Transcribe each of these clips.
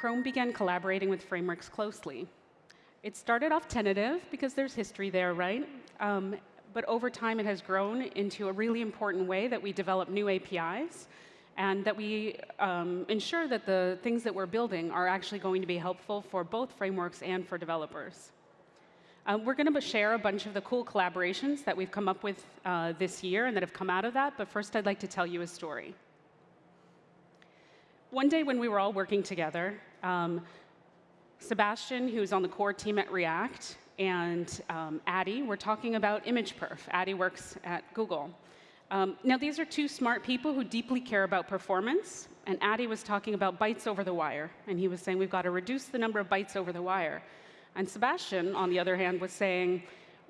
Chrome began collaborating with frameworks closely. It started off tentative because there's history there, right? Um, but over time, it has grown into a really important way that we develop new APIs and that we um, ensure that the things that we're building are actually going to be helpful for both frameworks and for developers. Um, we're going to share a bunch of the cool collaborations that we've come up with uh, this year and that have come out of that, but first I'd like to tell you a story. One day when we were all working together, um, Sebastian, who's on the core team at React, and um, Addy were talking about image perf. Addy works at Google. Um, now, these are two smart people who deeply care about performance, and Addy was talking about bytes over the wire, and he was saying we've got to reduce the number of bytes over the wire. And Sebastian, on the other hand, was saying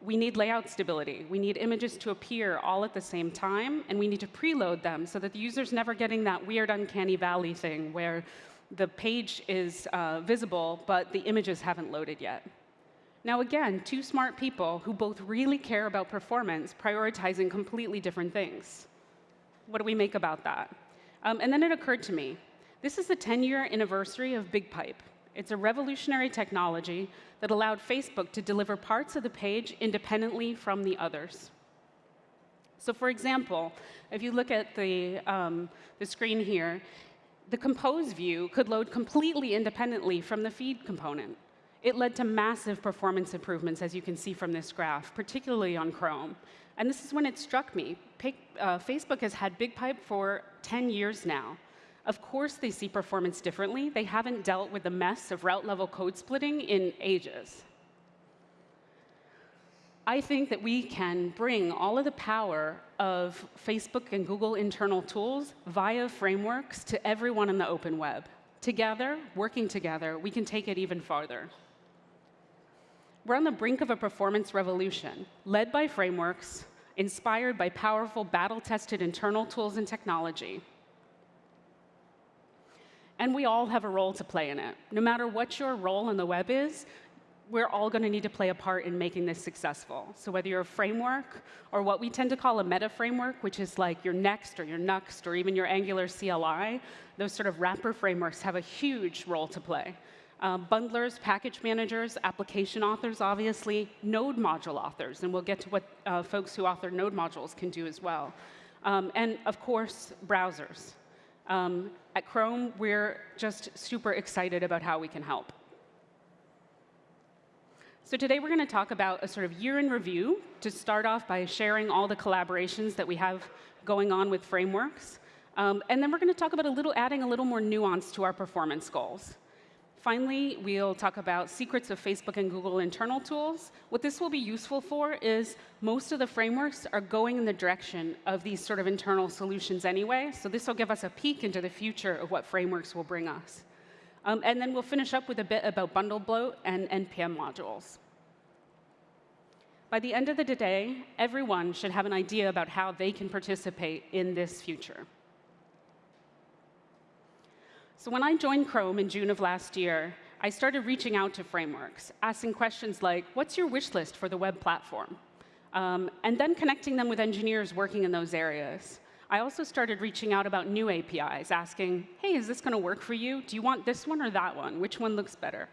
we need layout stability. We need images to appear all at the same time, and we need to preload them so that the user's never getting that weird uncanny valley thing where the page is uh, visible, but the images haven't loaded yet. Now again, two smart people who both really care about performance, prioritizing completely different things. What do we make about that? Um, and then it occurred to me, this is the 10-year anniversary of BigPipe. It's a revolutionary technology that allowed Facebook to deliver parts of the page independently from the others. So for example, if you look at the, um, the screen here, the compose view could load completely independently from the feed component. It led to massive performance improvements, as you can see from this graph, particularly on Chrome. And this is when it struck me. Uh, Facebook has had BigPipe for 10 years now. Of course they see performance differently. They haven't dealt with the mess of route-level code splitting in ages. I think that we can bring all of the power of Facebook and Google internal tools via frameworks to everyone in the open web. Together, working together, we can take it even farther. We're on the brink of a performance revolution, led by frameworks, inspired by powerful battle-tested internal tools and technology. And we all have a role to play in it. No matter what your role in the web is, we're all going to need to play a part in making this successful. So whether you're a framework or what we tend to call a meta framework, which is like your Next or your Nuxt or even your Angular CLI, those sort of wrapper frameworks have a huge role to play. Uh, bundlers, package managers, application authors, obviously, node module authors, and we'll get to what uh, folks who author node modules can do as well. Um, and of course, browsers. Um, at Chrome, we're just super excited about how we can help. So today we're going to talk about a sort of year in review to start off by sharing all the collaborations that we have going on with frameworks. Um, and then we're going to talk about a little, adding a little more nuance to our performance goals. Finally, we'll talk about secrets of Facebook and Google internal tools. What this will be useful for is most of the frameworks are going in the direction of these sort of internal solutions anyway. So this will give us a peek into the future of what frameworks will bring us. Um, and then we'll finish up with a bit about bundle bloat and NPM modules. By the end of the day, everyone should have an idea about how they can participate in this future. So when I joined Chrome in June of last year, I started reaching out to frameworks, asking questions like, what's your wish list for the web platform? Um, and then connecting them with engineers working in those areas. I also started reaching out about new APIs, asking, hey, is this going to work for you? Do you want this one or that one? Which one looks better?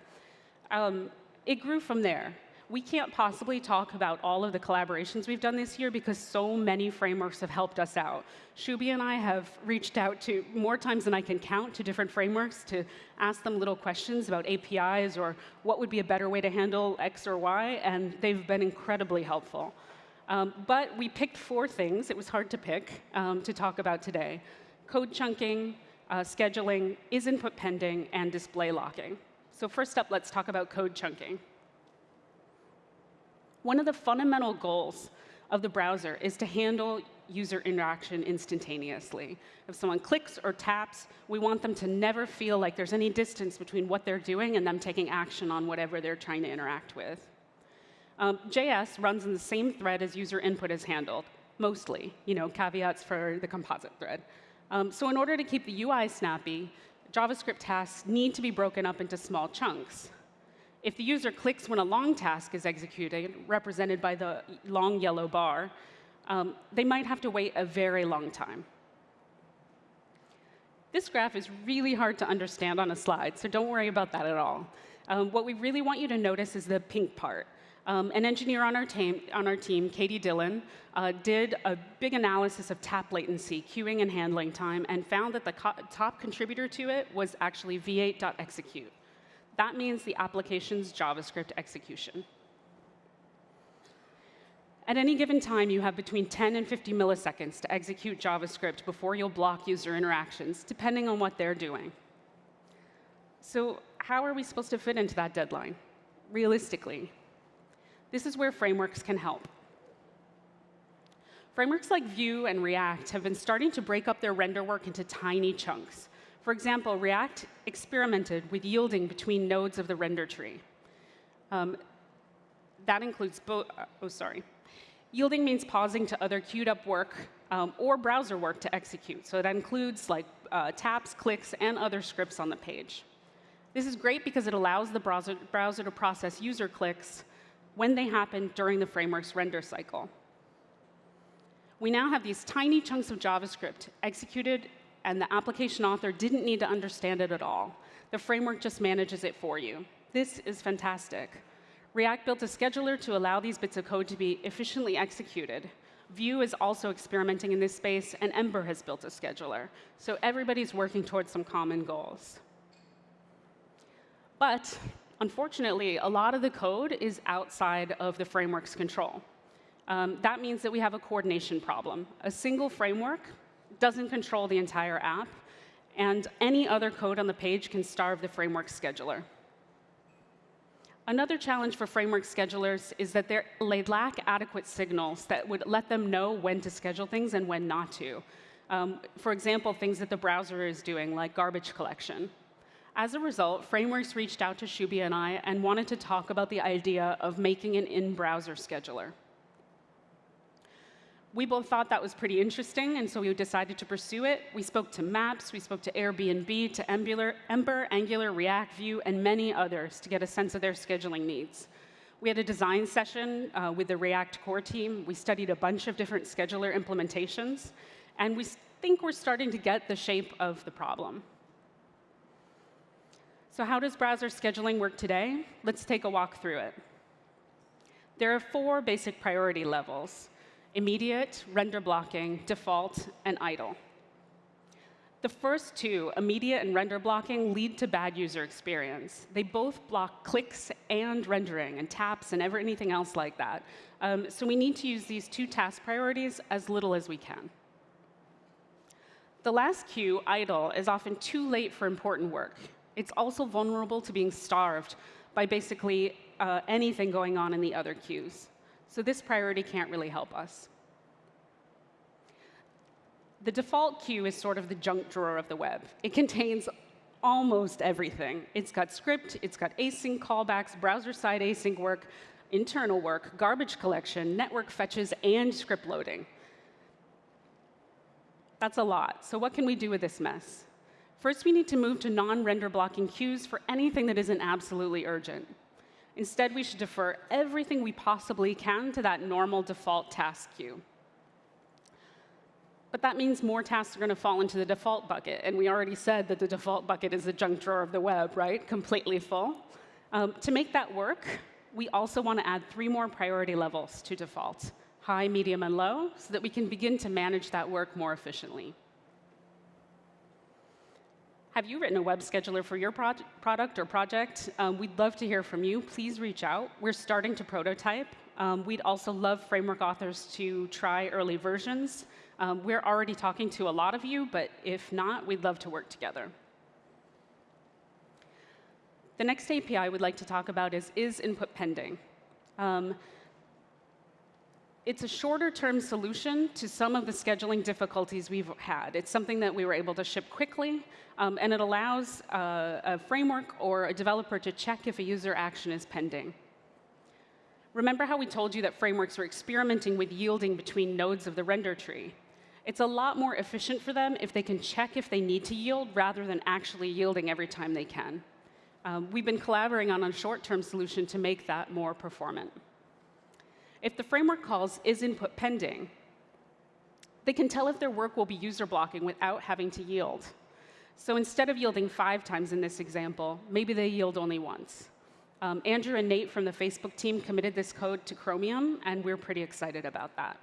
Um, it grew from there we can't possibly talk about all of the collaborations we've done this year because so many frameworks have helped us out. Shubhie and I have reached out to more times than I can count to different frameworks to ask them little questions about APIs or what would be a better way to handle X or Y, and they've been incredibly helpful. Um, but we picked four things, it was hard to pick, um, to talk about today. Code chunking, uh, scheduling, is input pending, and display locking. So first up, let's talk about code chunking. One of the fundamental goals of the browser is to handle user interaction instantaneously. If someone clicks or taps, we want them to never feel like there's any distance between what they're doing and them taking action on whatever they're trying to interact with. Um, JS runs in the same thread as user input is handled, mostly, you know, caveats for the composite thread. Um, so in order to keep the UI snappy, JavaScript tasks need to be broken up into small chunks. If the user clicks when a long task is executed, represented by the long yellow bar, um, they might have to wait a very long time. This graph is really hard to understand on a slide, so don't worry about that at all. Um, what we really want you to notice is the pink part. Um, an engineer on our team, on our team Katie Dillon, uh, did a big analysis of tap latency, queuing and handling time, and found that the top contributor to it was actually v8.execute. That means the application's JavaScript execution. At any given time, you have between 10 and 50 milliseconds to execute JavaScript before you'll block user interactions, depending on what they're doing. So how are we supposed to fit into that deadline, realistically? This is where frameworks can help. Frameworks like Vue and React have been starting to break up their render work into tiny chunks. For example, React experimented with yielding between nodes of the render tree. Um, that includes both, uh, oh, sorry. Yielding means pausing to other queued up work um, or browser work to execute. So that includes like uh, taps, clicks, and other scripts on the page. This is great because it allows the browser, browser to process user clicks when they happen during the framework's render cycle. We now have these tiny chunks of JavaScript executed, and the application author didn't need to understand it at all. The framework just manages it for you. This is fantastic. React built a scheduler to allow these bits of code to be efficiently executed. Vue is also experimenting in this space, and Ember has built a scheduler. So everybody's working towards some common goals. But unfortunately, a lot of the code is outside of the framework's control. Um, that means that we have a coordination problem. A single framework doesn't control the entire app, and any other code on the page can starve the framework scheduler. Another challenge for framework schedulers is that they lack adequate signals that would let them know when to schedule things and when not to. Um, for example, things that the browser is doing, like garbage collection. As a result, frameworks reached out to Shubia and I and wanted to talk about the idea of making an in-browser scheduler. We both thought that was pretty interesting, and so we decided to pursue it. We spoke to Maps, we spoke to Airbnb, to Ember, Ember, Angular, React, Vue, and many others to get a sense of their scheduling needs. We had a design session uh, with the React core team. We studied a bunch of different scheduler implementations, and we think we're starting to get the shape of the problem. So how does browser scheduling work today? Let's take a walk through it. There are four basic priority levels, immediate, render blocking, default, and idle. The first two, immediate and render blocking, lead to bad user experience. They both block clicks and rendering and taps and ever anything else like that. Um, so we need to use these two task priorities as little as we can. The last queue, idle, is often too late for important work. It's also vulnerable to being starved by basically uh, anything going on in the other queues. So this priority can't really help us. The default queue is sort of the junk drawer of the web. It contains almost everything. It's got script, it's got async callbacks, browser-side async work, internal work, garbage collection, network fetches, and script loading. That's a lot. So what can we do with this mess? First, we need to move to non-render blocking queues for anything that isn't absolutely urgent. Instead, we should defer everything we possibly can to that normal default task queue. But that means more tasks are going to fall into the default bucket. And we already said that the default bucket is the junk drawer of the web, right? Completely full. Um, to make that work, we also want to add three more priority levels to default, high, medium, and low, so that we can begin to manage that work more efficiently. Have you written a web scheduler for your pro product or project? Um, we'd love to hear from you. Please reach out. We're starting to prototype. Um, we'd also love framework authors to try early versions. Um, we're already talking to a lot of you, but if not, we'd love to work together. The next API we'd like to talk about is is input pending. Um, it's a shorter-term solution to some of the scheduling difficulties we've had. It's something that we were able to ship quickly, um, and it allows uh, a framework or a developer to check if a user action is pending. Remember how we told you that frameworks were experimenting with yielding between nodes of the render tree? It's a lot more efficient for them if they can check if they need to yield rather than actually yielding every time they can. Um, we've been collaborating on a short-term solution to make that more performant. If the framework calls is input pending, they can tell if their work will be user blocking without having to yield. So instead of yielding five times in this example, maybe they yield only once. Um, Andrew and Nate from the Facebook team committed this code to Chromium, and we're pretty excited about that.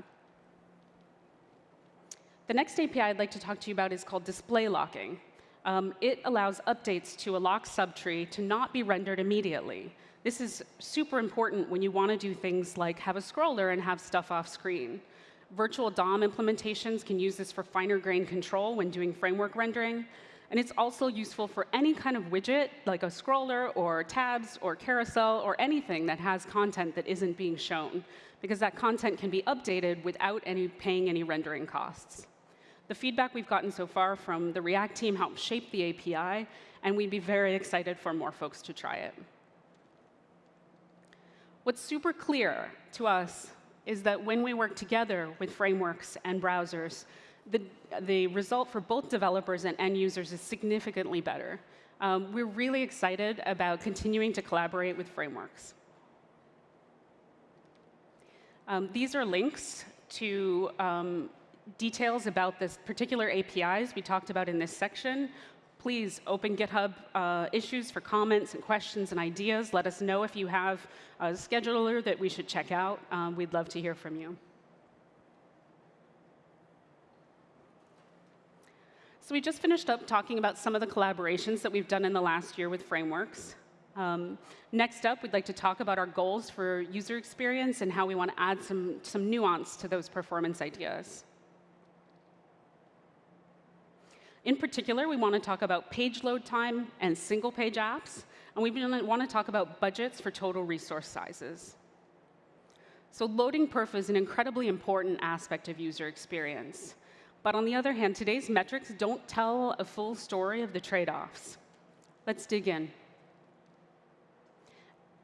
The next API I'd like to talk to you about is called display locking. Um, it allows updates to a lock subtree to not be rendered immediately. This is super important when you want to do things like have a scroller and have stuff off screen. Virtual DOM implementations can use this for finer grain control when doing framework rendering. And it's also useful for any kind of widget, like a scroller or tabs or carousel or anything that has content that isn't being shown, because that content can be updated without any paying any rendering costs. The feedback we've gotten so far from the React team helped shape the API, and we'd be very excited for more folks to try it. What's super clear to us is that when we work together with frameworks and browsers, the, the result for both developers and end users is significantly better. Um, we're really excited about continuing to collaborate with frameworks. Um, these are links to um, details about this particular APIs we talked about in this section, please open GitHub uh, issues for comments and questions and ideas. Let us know if you have a scheduler that we should check out. Um, we'd love to hear from you. So we just finished up talking about some of the collaborations that we've done in the last year with frameworks. Um, next up, we'd like to talk about our goals for user experience and how we want to add some, some nuance to those performance ideas. In particular, we want to talk about page load time and single page apps, and we want to talk about budgets for total resource sizes. So loading perf is an incredibly important aspect of user experience. But on the other hand, today's metrics don't tell a full story of the trade-offs. Let's dig in.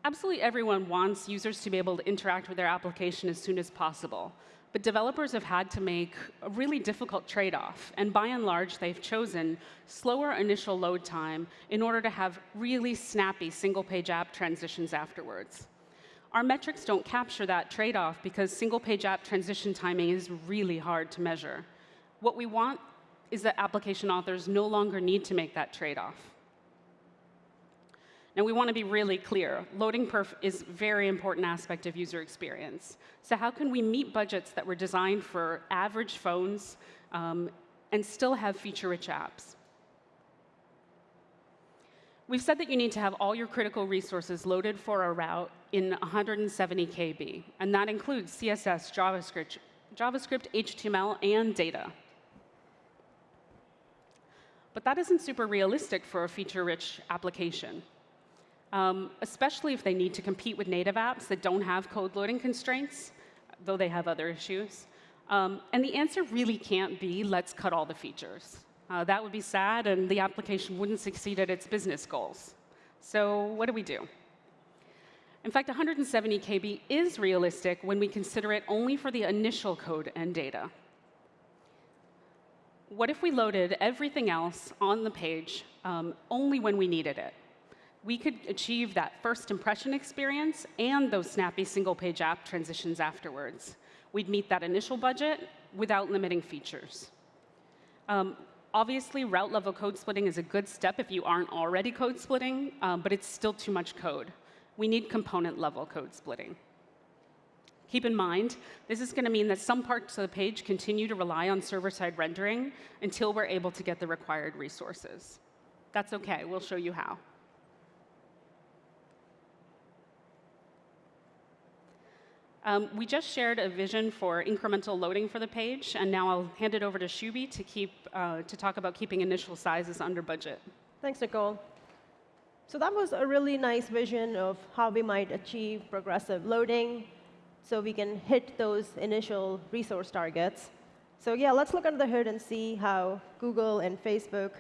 Absolutely everyone wants users to be able to interact with their application as soon as possible. But developers have had to make a really difficult trade-off. And by and large, they've chosen slower initial load time in order to have really snappy single-page app transitions afterwards. Our metrics don't capture that trade-off because single-page app transition timing is really hard to measure. What we want is that application authors no longer need to make that trade-off. And we want to be really clear. Loading perf is a very important aspect of user experience. So how can we meet budgets that were designed for average phones um, and still have feature-rich apps? We've said that you need to have all your critical resources loaded for a route in 170 KB, and that includes CSS, JavaScript, JavaScript, HTML, and data. But that isn't super realistic for a feature-rich application um, especially if they need to compete with native apps that don't have code loading constraints, though they have other issues. Um, and the answer really can't be, let's cut all the features. Uh, that would be sad, and the application wouldn't succeed at its business goals. So what do we do? In fact, 170 KB is realistic when we consider it only for the initial code and data. What if we loaded everything else on the page um, only when we needed it? We could achieve that first impression experience and those snappy single-page app transitions afterwards. We'd meet that initial budget without limiting features. Um, obviously, route-level code splitting is a good step if you aren't already code splitting, um, but it's still too much code. We need component-level code splitting. Keep in mind, this is going to mean that some parts of the page continue to rely on server-side rendering until we're able to get the required resources. That's OK. We'll show you how. Um, we just shared a vision for incremental loading for the page, and now I'll hand it over to Shubhie to, keep, uh, to talk about keeping initial sizes under budget. Thanks, Nicole. So that was a really nice vision of how we might achieve progressive loading so we can hit those initial resource targets. So yeah, let's look under the hood and see how Google and Facebook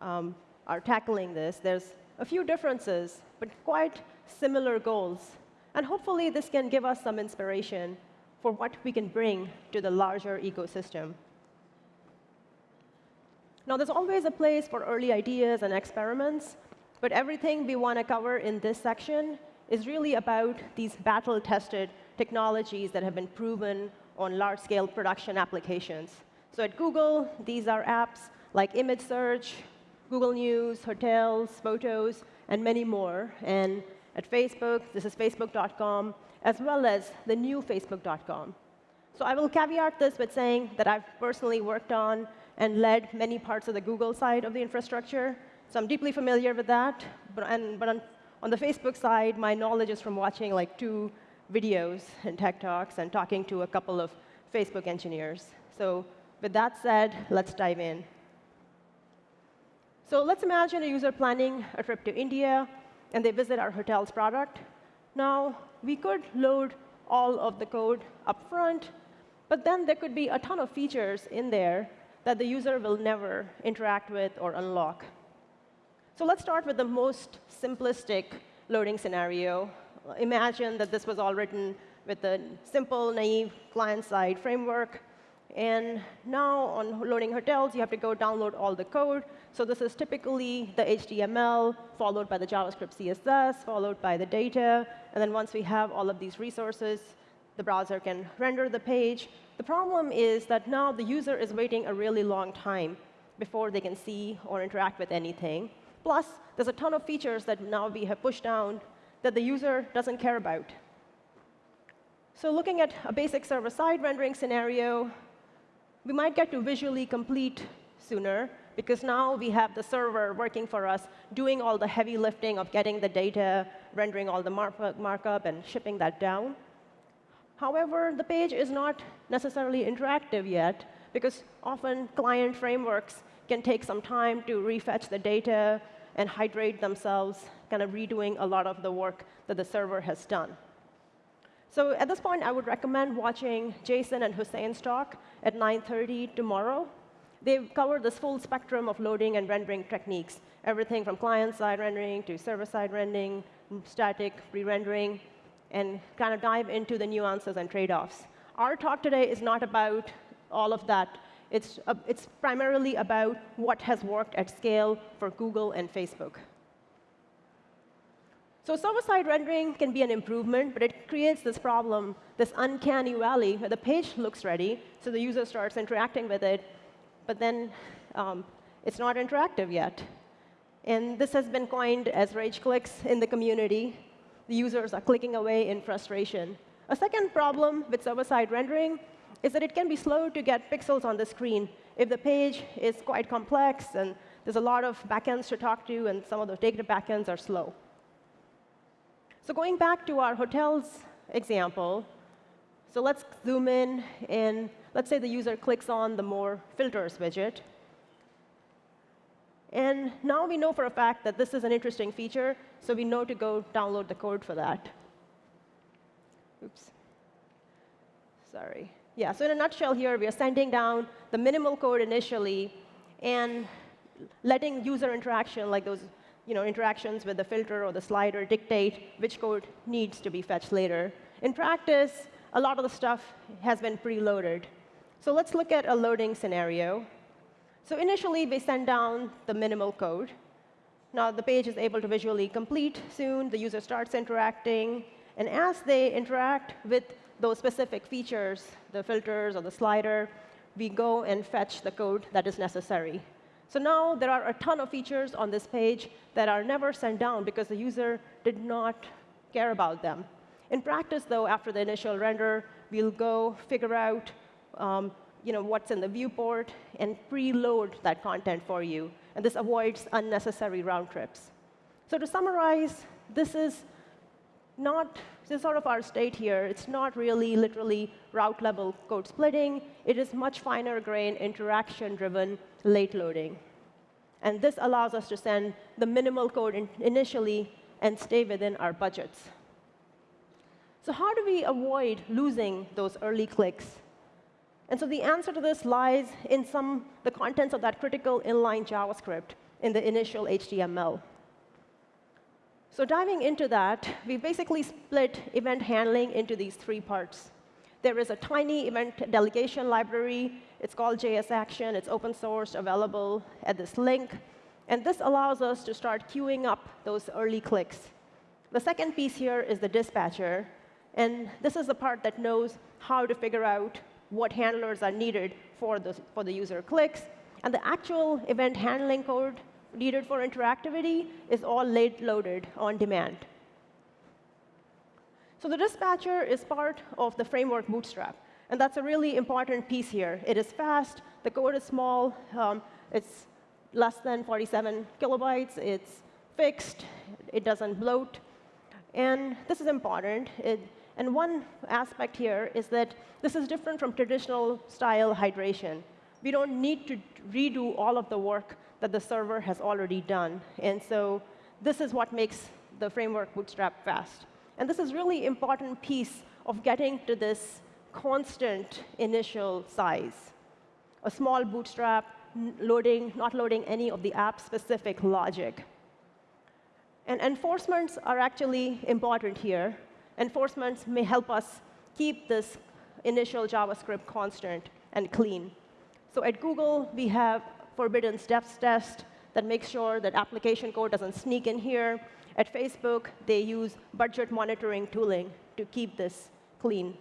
um, are tackling this. There's a few differences, but quite similar goals and hopefully, this can give us some inspiration for what we can bring to the larger ecosystem. Now, there's always a place for early ideas and experiments, but everything we want to cover in this section is really about these battle-tested technologies that have been proven on large-scale production applications. So at Google, these are apps like image search, Google News, hotels, photos, and many more. And at Facebook, this is facebook.com, as well as the new facebook.com. So I will caveat this with saying that I've personally worked on and led many parts of the Google side of the infrastructure. So I'm deeply familiar with that. But, and, but on, on the Facebook side, my knowledge is from watching like two videos and tech talks and talking to a couple of Facebook engineers. So with that said, let's dive in. So let's imagine a user planning a trip to India, and they visit our hotel's product. Now, we could load all of the code up front, but then there could be a ton of features in there that the user will never interact with or unlock. So let's start with the most simplistic loading scenario. Imagine that this was all written with a simple, naive client-side framework. And now on loading hotels, you have to go download all the code. So this is typically the HTML, followed by the JavaScript CSS, followed by the data. And then once we have all of these resources, the browser can render the page. The problem is that now the user is waiting a really long time before they can see or interact with anything. Plus, there's a ton of features that now we have pushed down that the user doesn't care about. So looking at a basic server-side rendering scenario, we might get to visually complete sooner, because now we have the server working for us, doing all the heavy lifting of getting the data, rendering all the markup, and shipping that down. However, the page is not necessarily interactive yet, because often client frameworks can take some time to refetch the data and hydrate themselves, kind of redoing a lot of the work that the server has done. So at this point, I would recommend watching Jason and Houssein's talk at 9.30 tomorrow. They've covered this full spectrum of loading and rendering techniques, everything from client-side rendering to server-side rendering, static pre-rendering, and kind of dive into the nuances and trade-offs. Our talk today is not about all of that. It's, uh, it's primarily about what has worked at scale for Google and Facebook. So server-side rendering can be an improvement, but it creates this problem, this uncanny valley, where the page looks ready, so the user starts interacting with it, but then um, it's not interactive yet. And this has been coined as rage clicks in the community. The users are clicking away in frustration. A second problem with server-side rendering is that it can be slow to get pixels on the screen. If the page is quite complex and there's a lot of backends to talk to, and some of the data backends are slow. So going back to our hotels example, so let's zoom in, and let's say the user clicks on the More Filters widget. And now we know for a fact that this is an interesting feature, so we know to go download the code for that. Oops. Sorry. Yeah, so in a nutshell here, we are sending down the minimal code initially and letting user interaction, like those you know, interactions with the filter or the slider dictate which code needs to be fetched later. In practice, a lot of the stuff has been preloaded. So let's look at a loading scenario. So initially, we send down the minimal code. Now the page is able to visually complete soon. The user starts interacting. And as they interact with those specific features, the filters or the slider, we go and fetch the code that is necessary. So now there are a ton of features on this page that are never sent down because the user did not care about them. In practice, though, after the initial render, we'll go figure out um, you know, what's in the viewport and preload that content for you. And this avoids unnecessary round trips. So to summarize, this is not this is sort of our state here. It's not really literally route level code splitting. It is much finer grain interaction driven late loading. And this allows us to send the minimal code in initially and stay within our budgets. So how do we avoid losing those early clicks? And so the answer to this lies in some the contents of that critical inline JavaScript in the initial HTML. So diving into that, we basically split event handling into these three parts. There is a tiny event delegation library. It's called JS Action. It's open source, available at this link. And this allows us to start queuing up those early clicks. The second piece here is the dispatcher. And this is the part that knows how to figure out what handlers are needed for the, for the user clicks. And the actual event handling code needed for interactivity is all late loaded on demand. So the dispatcher is part of the framework bootstrap. And that's a really important piece here. It is fast, the code is small, um, it's less than 47 kilobytes, it's fixed, it doesn't bloat. And this is important. It, and one aspect here is that this is different from traditional style hydration. We don't need to redo all of the work that the server has already done. And so this is what makes the framework bootstrap fast. And this is really important piece of getting to this constant initial size. A small bootstrap, loading, not loading any of the app-specific logic. And enforcements are actually important here. Enforcements may help us keep this initial JavaScript constant and clean. So at Google, we have forbidden steps test that makes sure that application code doesn't sneak in here. At Facebook, they use budget monitoring tooling to keep this clean.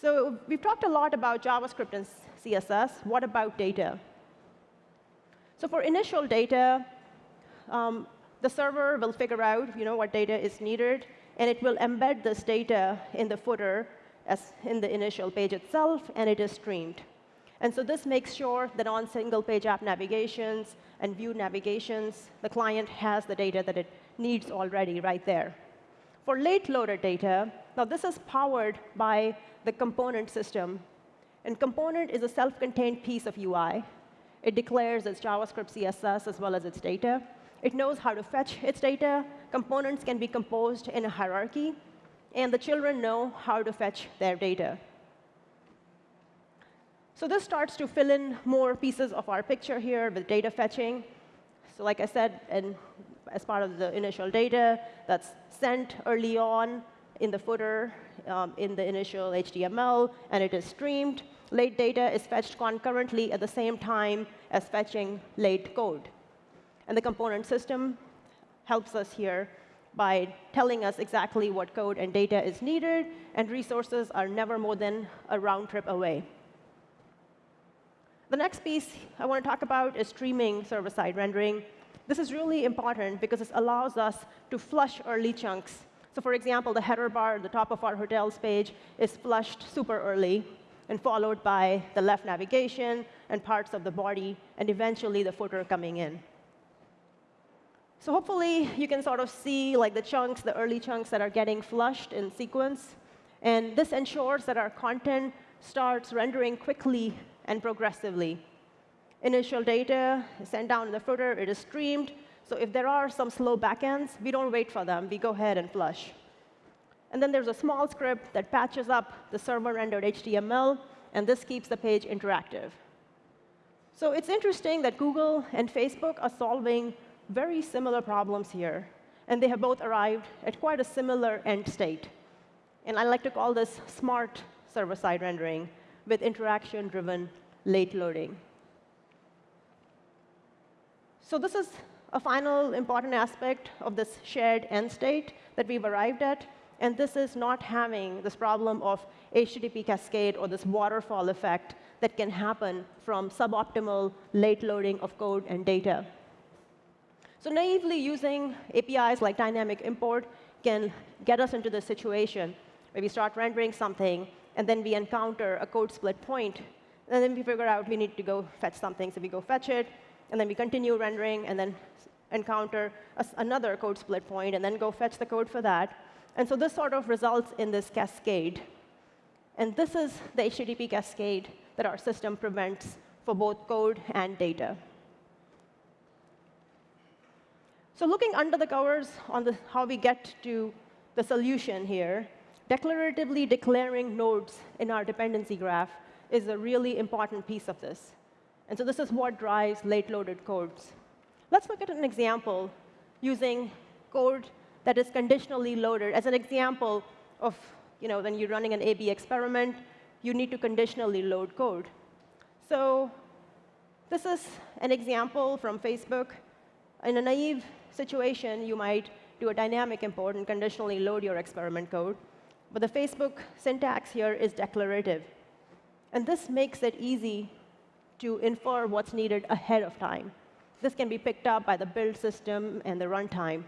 So we've talked a lot about JavaScript and CSS. What about data? So for initial data, um, the server will figure out you know, what data is needed, and it will embed this data in the footer as in the initial page itself, and it is streamed. And so this makes sure that on single-page app navigations and view navigations, the client has the data that it needs already right there. For late-loaded data, now this is powered by the component system. And component is a self-contained piece of UI. It declares its JavaScript CSS as well as its data. It knows how to fetch its data. Components can be composed in a hierarchy. And the children know how to fetch their data. So this starts to fill in more pieces of our picture here with data fetching. So like I said, and as part of the initial data that's sent early on in the footer, um, in the initial HTML, and it is streamed. Late data is fetched concurrently at the same time as fetching late code. And the component system helps us here by telling us exactly what code and data is needed, and resources are never more than a round trip away. The next piece I want to talk about is streaming server-side rendering. This is really important because it allows us to flush early chunks. So for example, the header bar at the top of our hotels page is flushed super early and followed by the left navigation and parts of the body, and eventually the footer coming in. So hopefully, you can sort of see like the chunks, the early chunks that are getting flushed in sequence. And this ensures that our content starts rendering quickly and progressively. Initial data is sent down in the footer. It is streamed. So if there are some slow backends, we don't wait for them. We go ahead and flush. And then there's a small script that patches up the server-rendered HTML, and this keeps the page interactive. So it's interesting that Google and Facebook are solving very similar problems here, and they have both arrived at quite a similar end state. And I like to call this smart server-side rendering with interaction-driven late loading. So this is a final important aspect of this shared end state that we've arrived at. And this is not having this problem of HTTP cascade or this waterfall effect that can happen from suboptimal late loading of code and data. So naively using APIs like dynamic import can get us into the situation where we start rendering something, and then we encounter a code split point, and then we figure out we need to go fetch something. So we go fetch it, and then we continue rendering, and then encounter a, another code split point, and then go fetch the code for that. And so this sort of results in this cascade. And this is the HTTP cascade that our system prevents for both code and data. So looking under the covers on the, how we get to the solution here, declaratively declaring nodes in our dependency graph is a really important piece of this. And so this is what drives late-loaded codes. Let's look at an example using code that is conditionally loaded. As an example of you know, when you're running an A-B experiment, you need to conditionally load code. So this is an example from Facebook. In a naive situation, you might do a dynamic import and conditionally load your experiment code. But the Facebook syntax here is declarative. And this makes it easy to infer what's needed ahead of time. This can be picked up by the build system and the runtime.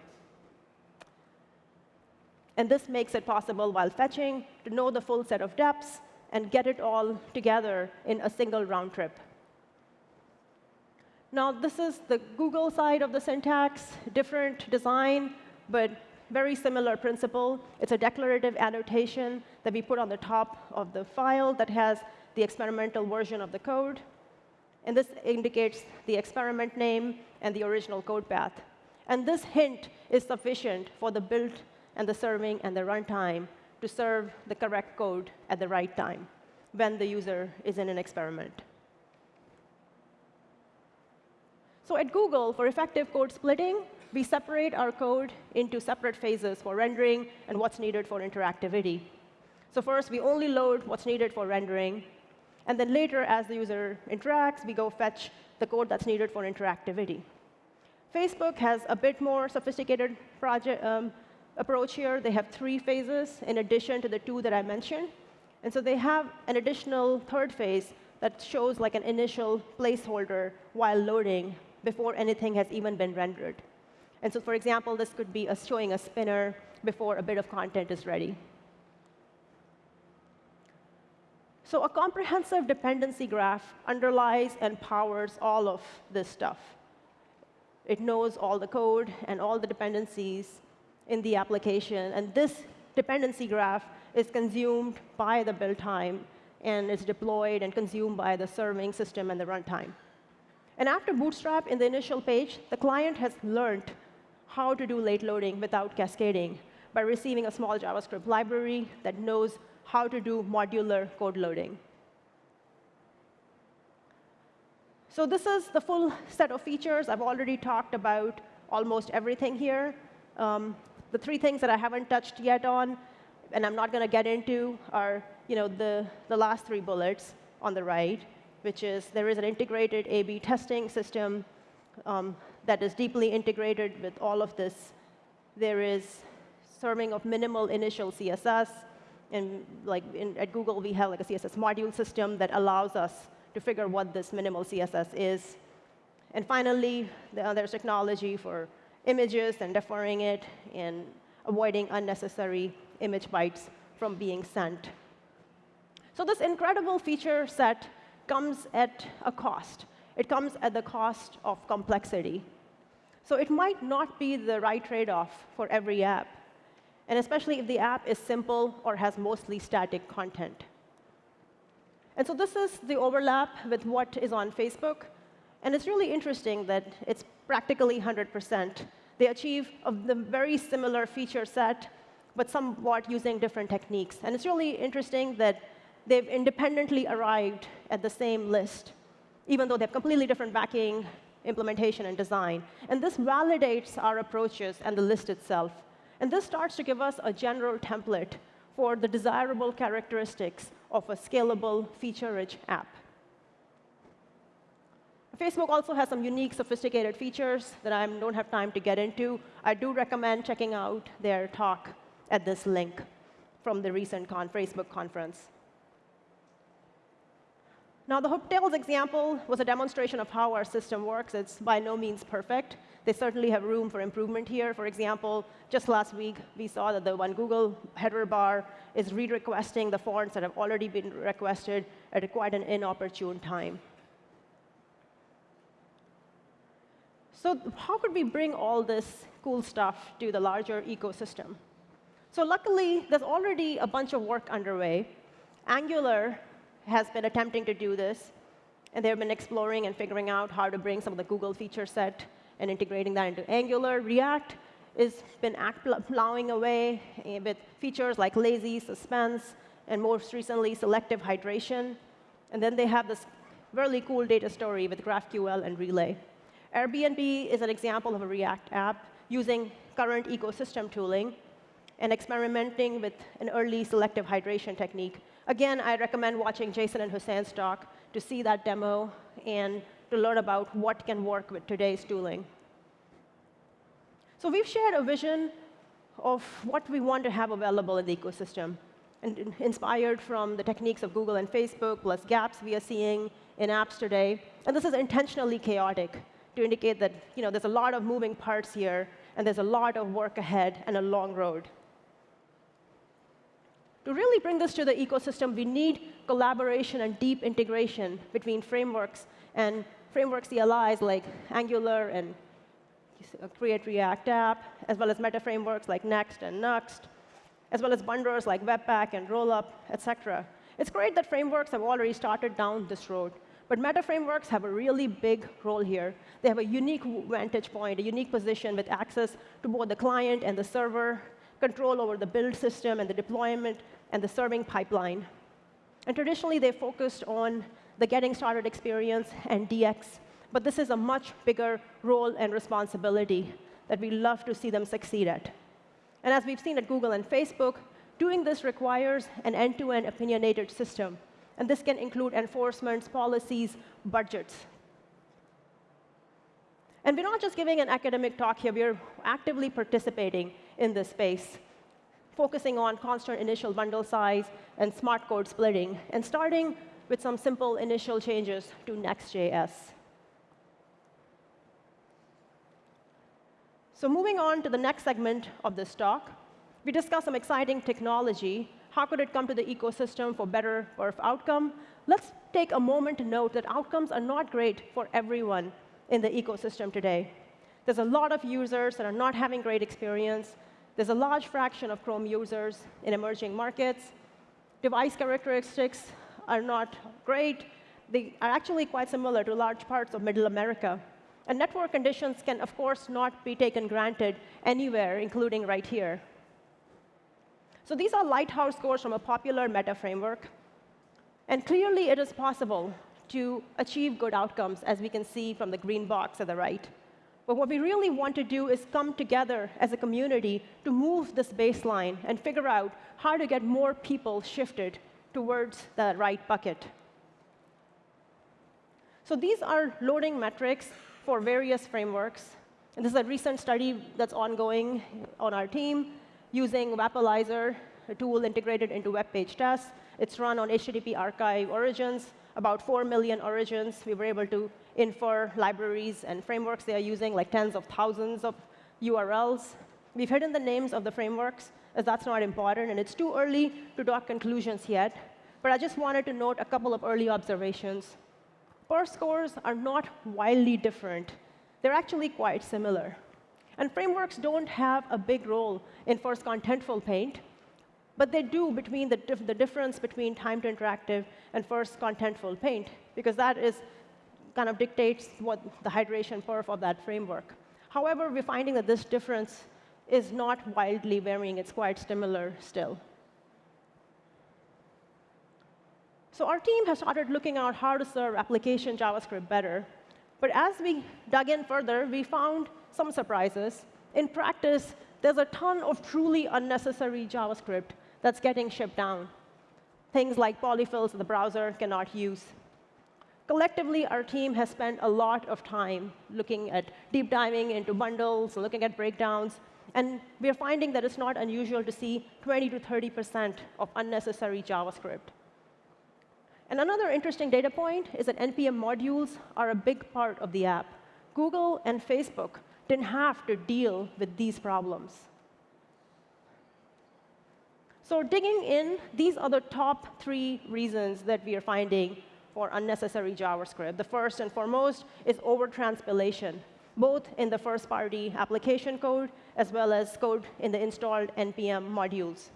And this makes it possible while fetching to know the full set of depths and get it all together in a single round trip. Now, this is the Google side of the syntax, different design, but very similar principle. It's a declarative annotation that we put on the top of the file that has the experimental version of the code. And this indicates the experiment name and the original code path. And this hint is sufficient for the build and the serving and the runtime to serve the correct code at the right time when the user is in an experiment. So at Google, for effective code splitting, we separate our code into separate phases for rendering and what's needed for interactivity. So first, we only load what's needed for rendering. And then later, as the user interacts, we go fetch the code that's needed for interactivity. Facebook has a bit more sophisticated project, um, approach here. They have three phases in addition to the two that I mentioned. And so they have an additional third phase that shows like an initial placeholder while loading before anything has even been rendered. And so, for example, this could be a showing a spinner before a bit of content is ready. So a comprehensive dependency graph underlies and powers all of this stuff. It knows all the code and all the dependencies in the application. And this dependency graph is consumed by the build time and is deployed and consumed by the serving system and the runtime. And after Bootstrap in the initial page, the client has learned how to do late loading without cascading by receiving a small JavaScript library that knows how to do modular code loading. So this is the full set of features. I've already talked about almost everything here. Um, the three things that I haven't touched yet on, and I'm not going to get into, are you know, the, the last three bullets on the right, which is there is an integrated A-B testing system um, that is deeply integrated with all of this. There is serving of minimal initial CSS. And like in, at Google, we have like a CSS module system that allows us to figure what this minimal CSS is. And finally, there's technology for images and deferring it and avoiding unnecessary image bytes from being sent. So this incredible feature set comes at a cost. It comes at the cost of complexity. So it might not be the right trade-off for every app, and especially if the app is simple or has mostly static content. And so this is the overlap with what is on Facebook. And it's really interesting that it's practically 100%. They achieve a the very similar feature set, but somewhat using different techniques. And it's really interesting that they've independently arrived at the same list, even though they have completely different backing, implementation, and design. And this validates our approaches and the list itself. And this starts to give us a general template for the desirable characteristics of a scalable, feature-rich app. Facebook also has some unique, sophisticated features that I don't have time to get into. I do recommend checking out their talk at this link from the recent con Facebook conference. Now, the hotels example was a demonstration of how our system works. It's by no means perfect. They certainly have room for improvement here. For example, just last week, we saw that the one Google header bar is re-requesting the fonts that have already been requested at quite an inopportune time. So how could we bring all this cool stuff to the larger ecosystem? So luckily, there's already a bunch of work underway. Angular has been attempting to do this, and they've been exploring and figuring out how to bring some of the Google feature set and integrating that into Angular. React has been plowing away eh, with features like lazy, suspense, and most recently, selective hydration. And then they have this really cool data story with GraphQL and Relay. Airbnb is an example of a React app using current ecosystem tooling and experimenting with an early selective hydration technique. Again, I recommend watching Jason and Houssein's talk to see that demo and to learn about what can work with today's tooling. So we've shared a vision of what we want to have available in the ecosystem. and inspired from the techniques of Google and Facebook, plus gaps we are seeing in apps today. And this is intentionally chaotic to indicate that you know, there's a lot of moving parts here, and there's a lot of work ahead and a long road. To really bring this to the ecosystem, we need collaboration and deep integration between frameworks and framework CLIs like Angular and Create React App, as well as meta frameworks like Next and Nuxt, as well as bundlers like Webpack and Rollup, et cetera. It's great that frameworks have already started down this road, but meta frameworks have a really big role here. They have a unique vantage point, a unique position with access to both the client and the server, control over the build system and the deployment and the serving pipeline. And traditionally, they focused on the getting started experience and DX, but this is a much bigger role and responsibility that we love to see them succeed at. And as we've seen at Google and Facebook, doing this requires an end-to-end opinionated system. And this can include enforcements, policies, budgets. And we're not just giving an academic talk here, we're actively participating in this space, focusing on constant initial bundle size and smart code splitting, and starting with some simple initial changes to Next.js. So moving on to the next segment of this talk, we discuss some exciting technology. How could it come to the ecosystem for better perf outcome? Let's take a moment to note that outcomes are not great for everyone in the ecosystem today. There's a lot of users that are not having great experience. There's a large fraction of Chrome users in emerging markets. Device characteristics are not great. They are actually quite similar to large parts of Middle America. And network conditions can, of course, not be taken granted anywhere, including right here. So these are lighthouse scores from a popular meta framework. And clearly, it is possible to achieve good outcomes, as we can see from the green box at the right. But what we really want to do is come together as a community to move this baseline and figure out how to get more people shifted towards the right bucket. So these are loading metrics for various frameworks. And this is a recent study that's ongoing on our team using Wappalyzer, a tool integrated into web page tests. It's run on HTTP archive origins, about 4 million origins. We were able to infer libraries and frameworks they are using, like tens of thousands of URLs. We've hidden the names of the frameworks, as that's not important, and it's too early to draw conclusions yet. But I just wanted to note a couple of early observations. Perf scores are not wildly different. They're actually quite similar. And frameworks don't have a big role in first contentful paint, but they do between the, dif the difference between time to interactive and first contentful paint, because that is kind of dictates what the hydration perf of that framework. However, we're finding that this difference is not wildly varying. It's quite similar still. So our team has started looking at how to serve application JavaScript better. But as we dug in further, we found some surprises. In practice, there's a ton of truly unnecessary JavaScript that's getting shipped down. Things like polyfills the browser cannot use. Collectively, our team has spent a lot of time looking at deep diving into bundles, looking at breakdowns, and we're finding that it's not unusual to see 20 to 30% of unnecessary JavaScript. And another interesting data point is that NPM modules are a big part of the app. Google and Facebook didn't have to deal with these problems. So digging in, these are the top three reasons that we are finding for unnecessary JavaScript. The first and foremost is overtranspilation, both in the first-party application code as well as code in the installed NPM modules.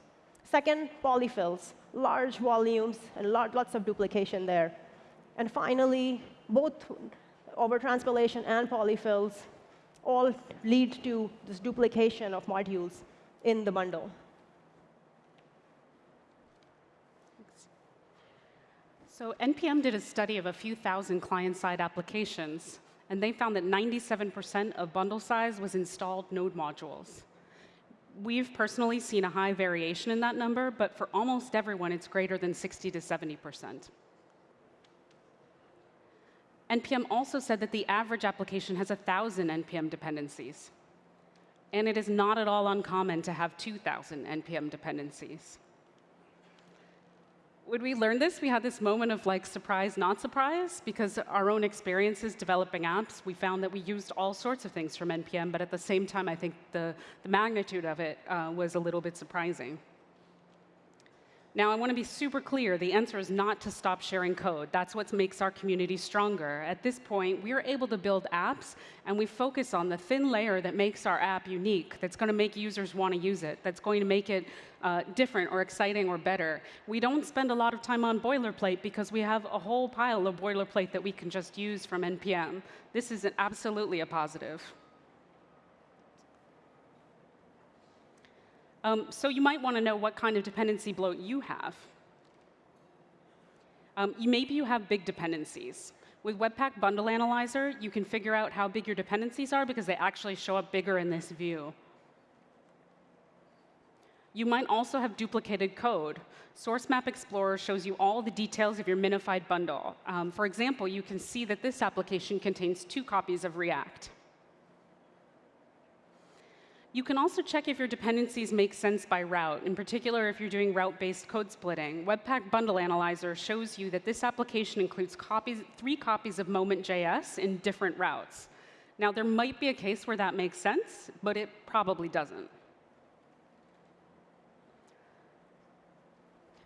Second, polyfills, large volumes and lots of duplication there. And finally, both overtranspilation and polyfills all lead to this duplication of modules in the bundle. So NPM did a study of a few thousand client-side applications, and they found that 97% of bundle size was installed node modules. We've personally seen a high variation in that number, but for almost everyone, it's greater than 60 to 70%. NPM also said that the average application has 1,000 NPM dependencies. And it is not at all uncommon to have 2,000 NPM dependencies. When we learned this, we had this moment of like surprise, not surprise, because our own experiences developing apps, we found that we used all sorts of things from NPM, but at the same time, I think the, the magnitude of it uh, was a little bit surprising. Now, I want to be super clear. The answer is not to stop sharing code. That's what makes our community stronger. At this point, we are able to build apps, and we focus on the thin layer that makes our app unique, that's going to make users want to use it, that's going to make it uh, different or exciting or better. We don't spend a lot of time on boilerplate because we have a whole pile of boilerplate that we can just use from NPM. This is absolutely a positive. Um, so you might want to know what kind of dependency bloat you have. Um, you, maybe you have big dependencies. With Webpack Bundle Analyzer, you can figure out how big your dependencies are because they actually show up bigger in this view. You might also have duplicated code. Source Map Explorer shows you all the details of your minified bundle. Um, for example, you can see that this application contains two copies of React. You can also check if your dependencies make sense by route, in particular if you're doing route-based code splitting. Webpack Bundle Analyzer shows you that this application includes copies, three copies of Moment.js in different routes. Now, there might be a case where that makes sense, but it probably doesn't.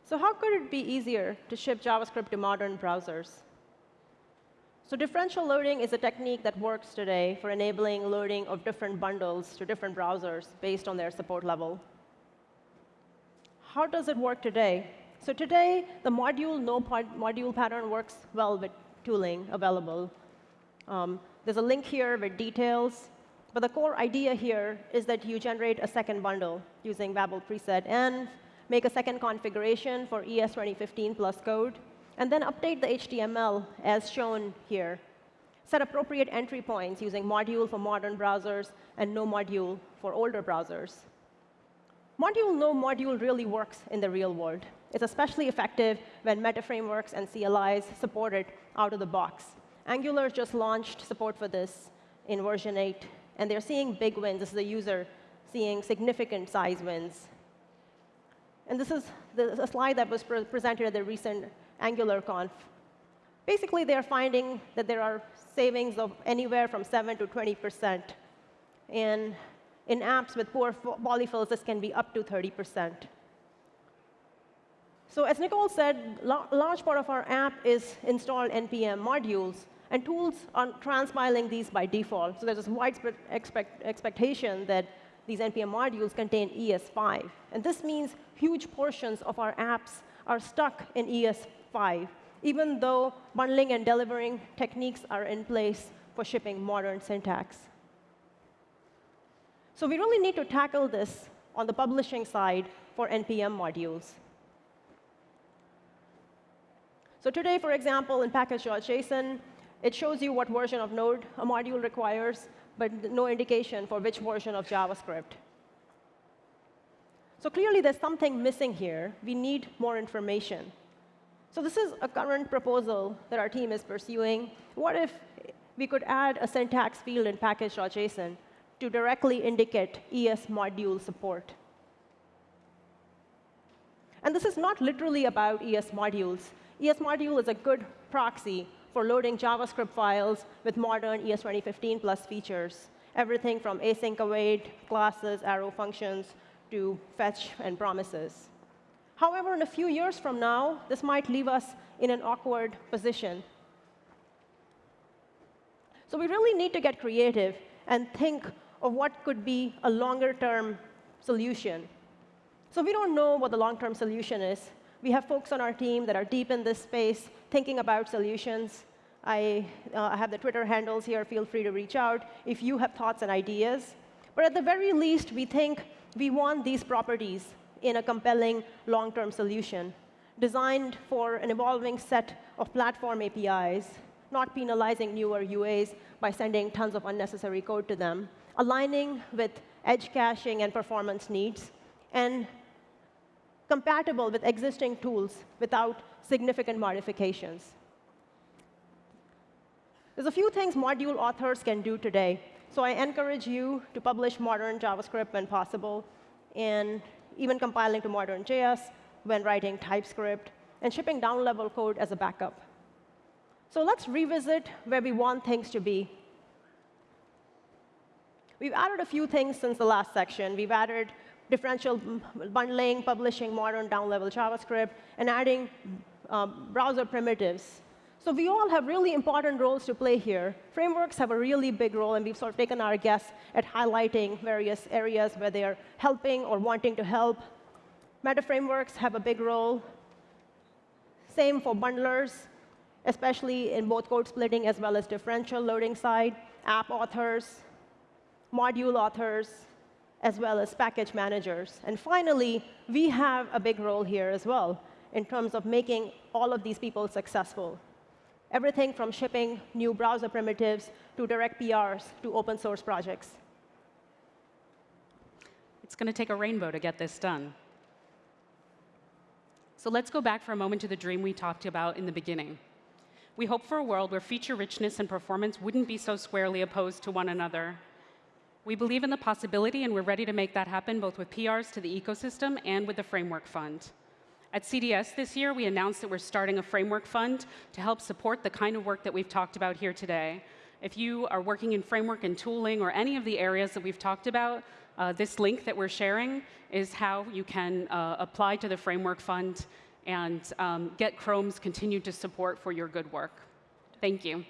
So how could it be easier to ship JavaScript to modern browsers? So differential loading is a technique that works today for enabling loading of different bundles to different browsers based on their support level. How does it work today? So today, the module no module pattern works well with tooling available. Um, there's a link here with details. But the core idea here is that you generate a second bundle using Babel preset and make a second configuration for ES 2015 plus code and then update the HTML as shown here. Set appropriate entry points using module for modern browsers and no module for older browsers. Module no module really works in the real world. It's especially effective when meta frameworks and CLIs support it out of the box. Angular just launched support for this in version 8, and they're seeing big wins. This is the user seeing significant size wins. And this is the, a slide that was pre presented at the recent AngularConf. Basically, they're finding that there are savings of anywhere from 7 to 20%. And in apps with poor polyfills, this can be up to 30%. So as Nicole said, a large part of our app is installed NPM modules, and tools are transpiling these by default. So there's this widespread expect expectation that these NPM modules contain ES5. And this means huge portions of our apps are stuck in ES 5, even though bundling and delivering techniques are in place for shipping modern syntax. So we really need to tackle this on the publishing side for NPM modules. So today, for example, in package.json, it shows you what version of Node a module requires, but no indication for which version of JavaScript. So clearly, there's something missing here. We need more information. So this is a current proposal that our team is pursuing. What if we could add a syntax field in package.json to directly indicate ES module support? And this is not literally about ES modules. ES module is a good proxy for loading JavaScript files with modern ES 2015 plus features, everything from async await, classes, arrow functions, to fetch and promises. However, in a few years from now, this might leave us in an awkward position. So we really need to get creative and think of what could be a longer-term solution. So we don't know what the long-term solution is. We have folks on our team that are deep in this space, thinking about solutions. I, uh, have the Twitter handles here. Feel free to reach out if you have thoughts and ideas. But at the very least, we think we want these properties in a compelling long-term solution designed for an evolving set of platform APIs, not penalizing newer UAs by sending tons of unnecessary code to them, aligning with edge caching and performance needs, and compatible with existing tools without significant modifications. There's a few things module authors can do today. So I encourage you to publish modern JavaScript when possible, and even compiling to modern JS when writing TypeScript. and shipping down-level code as a backup. So let's revisit where we want things to be. We've added a few things since the last section. We've added differential bundling, publishing modern down-level JavaScript, and adding um, browser primitives. So we all have really important roles to play here. Frameworks have a really big role, and we've sort of taken our guess at highlighting various areas where they are helping or wanting to help. Meta frameworks have a big role. Same for bundlers, especially in both code splitting as well as differential loading side, app authors, module authors, as well as package managers. And finally, we have a big role here as well in terms of making all of these people successful. Everything from shipping new browser primitives to direct PRs to open source projects. It's going to take a rainbow to get this done. So let's go back for a moment to the dream we talked about in the beginning. We hope for a world where feature richness and performance wouldn't be so squarely opposed to one another. We believe in the possibility, and we're ready to make that happen both with PRs to the ecosystem and with the Framework Fund. At CDS this year, we announced that we're starting a framework fund to help support the kind of work that we've talked about here today. If you are working in framework and tooling or any of the areas that we've talked about, uh, this link that we're sharing is how you can uh, apply to the framework fund and um, get Chrome's continued to support for your good work. Thank you.